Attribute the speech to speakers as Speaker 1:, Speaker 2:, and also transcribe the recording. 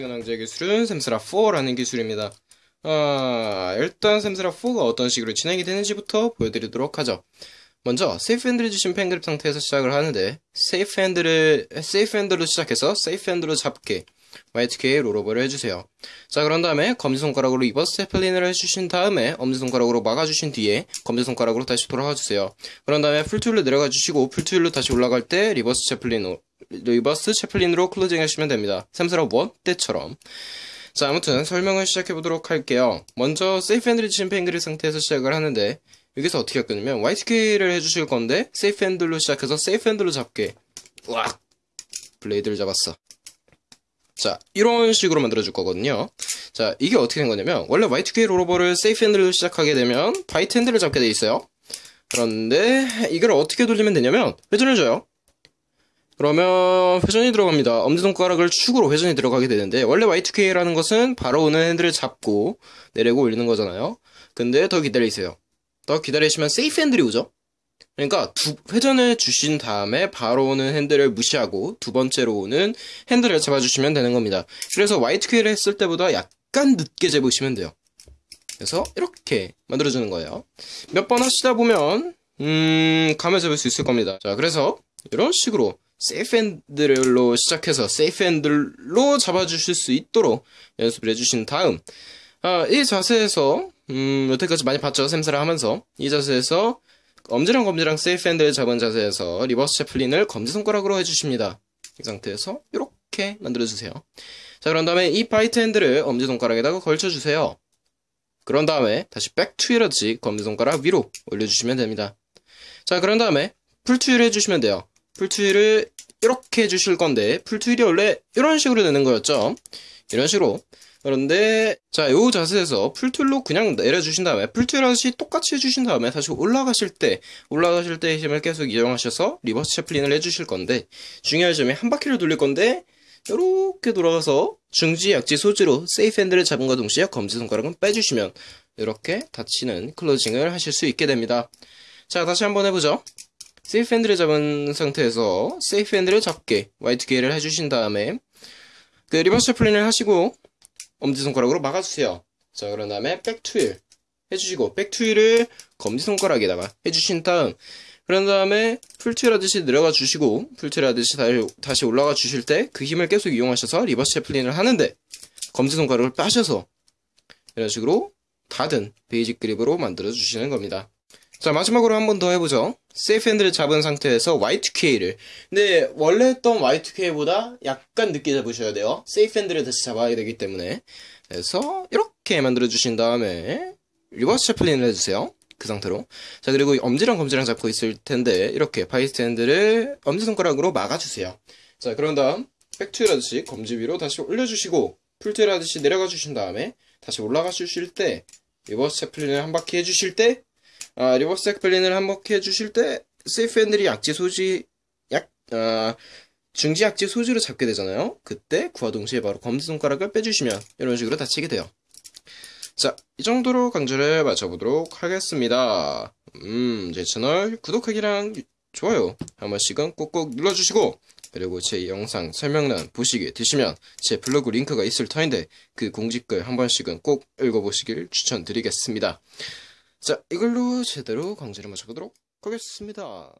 Speaker 1: 오늘의 기술은 샘스라4라는 기술입니다. 아, 일단 샘스라4가 어떤 식으로 진행이 되는지부터 보여드리도록 하죠. 먼저 세이프 핸들을 주신 pen grip 상태에서 시작을 하는데 세이프 핸들을 세이프 핸들로 시작해서 세이프 핸들로 잡게 YTK 롤오버를 해주세요. 자 그런 다음에 검지손가락으로 reverse chaplin을 해주신 다음에 엄지손가락으로 막아주신 뒤에 검지손가락으로 다시 돌아가 주세요. 그런 다음에 full twirl로 내려가 주시고 full twirl로 다시 올라갈 때 reverse chaplin reverse chaplin으로 closing 하시면 됩니다. 샘스라 1 때처럼. 자 아무튼 설명을 시작해 보도록 할게요. 먼저 세이프 핸들을 주신 pen grip 상태에서 시작을 하는데 여기서 어떻게 할 거냐면 Y2K를 해주실 건데 세이프 핸들로 시작해서 세이프 핸들로 잡게 으악 blade를 잡았어. 자 이런 식으로 만들어줄 거거든요. 자 이게 어떻게 된 거냐면 원래 Y2K 롤오버를 세이프 핸들로 시작하게 되면 bite 핸들을 잡게 돼 있어요. 그런데 이걸 어떻게 돌리면 되냐면 회전을 줘요 그러면 회전이 들어갑니다 엄지손가락을 축으로 회전이 들어가게 되는데 원래 Y2K라는 것은 바로 오는 핸들을 잡고 내리고 올리는 거잖아요 근데 더 기다리세요 더 기다리시면 세이프 핸들이 오죠. 그러니까 두 회전을 주신 다음에 바로 오는 핸들을 무시하고 두 번째로 오는 핸들을 잡아주시면 되는 겁니다. 그래서 Y2K를 했을 때보다 약간 늦게 재보시면 돼요. 그래서 이렇게 만들어주는 거예요. 몇 번 하시다 보면 음 감을 잡을 수 있을 겁니다. 자 그래서 이런 식으로 세이프 핸들로 시작해서 세이프 핸들로 잡아주실 수 있도록 연습을 해주신 다음 아, 이 자세에서 음, 여태까지 많이 봤죠. 샘스라 하면서. 이 자세에서 엄지랑 검지랑 세이프 핸들 잡은 자세에서 reverse chaplin을 검지손가락으로 해주십니다. 이 상태에서 이렇게 만들어주세요. 자, 그런 다음에 이 bite 핸들을 엄지손가락에다가 걸쳐주세요. 그런 다음에 다시 back twirl하듯이 검지손가락 위로 올려주시면 됩니다. 자, 그런 다음에 full twirl 해주시면 돼요. full twirl을 이렇게 해주실 건데 full twirl이 원래 이런 식으로 되는 거였죠. 이런 식으로. 그런데 자 요 자세에서 full twirl로 그냥 내려주신 다음에 full twirl 하듯이 똑같이 해주신 다음에 다시 올라가실 때 올라가실 때 힘을 계속 이용하셔서 reverse chaplin을 해주실 건데 중요한 점이 한 바퀴를 돌릴 건데 이렇게 돌아가서 중지 약지 소지로 세이프 핸들을 잡음과 동시에 검지손가락은 빼주시면 이렇게 닫히는 closing을 하실 수 있게 됩니다. 자 다시 한번 해보죠 세이프 핸들을 잡은 상태에서 세이프 핸들을 잡게 Y2K를 해주신 다음에 그 reverse chaplin을 하시고 엄지손가락으로 막아주세요. 자, 그런 다음에 back twirl 해주시고, back twirl을 검지손가락에다가 해주신 다음, 그런 다음에 full twirl 하듯이 내려가 주시고, full twirl 하듯이 다시 올라가 주실 때 그 힘을 계속 이용하셔서 reverse chaplin을 하는데, 검지손가락을 빼셔서, 이런 식으로 닫은 basic 그립으로 만들어 주시는 겁니다. 자 마지막으로 한 번 더 해보죠. 세이프 핸들을 잡은 상태에서 Y2K를. 근데 원래 했던 Y2K보다 약간 늦게 잡으셔야 돼요. 세이프 핸들을 다시 잡아야 되기 때문에. 그래서 이렇게 만들어 주신 다음에 reverse chaplin을 해주세요. 그 상태로. 자 그리고 엄지랑 검지랑 잡고 있을 텐데 이렇게 bite 핸들을 엄지손가락으로 막아주세요. 자 그런 다음 back twirl 하듯이 검지 위로 다시 올려주시고 full twirl 하듯이 내려가 주신 다음에 다시 올라가 주실 때 reverse Chaplin을 한 바퀴 해주실 때 아, reverse Chaplin을 한번 해주실 때 safe handle이 약지 소지 약 아, 중지 약지 소지로 잡게 되잖아요. 그때 그와 동시에 바로 검지손가락을 빼주시면 이런 식으로 닫히게 돼요. 자, 이 정도로 강좌를 마쳐보도록 하겠습니다. 음, 제 채널 구독하기랑 좋아요 한 번씩은 꼭꼭 눌러주시고 그리고 제 영상 설명란 보시게 되시면 제 블로그 링크가 있을 터인데 그 공지글 한 번씩은 꼭 읽어보시길 추천드리겠습니다. 자, 이걸로 제대로 강좌를 마쳐보도록 하겠습니다.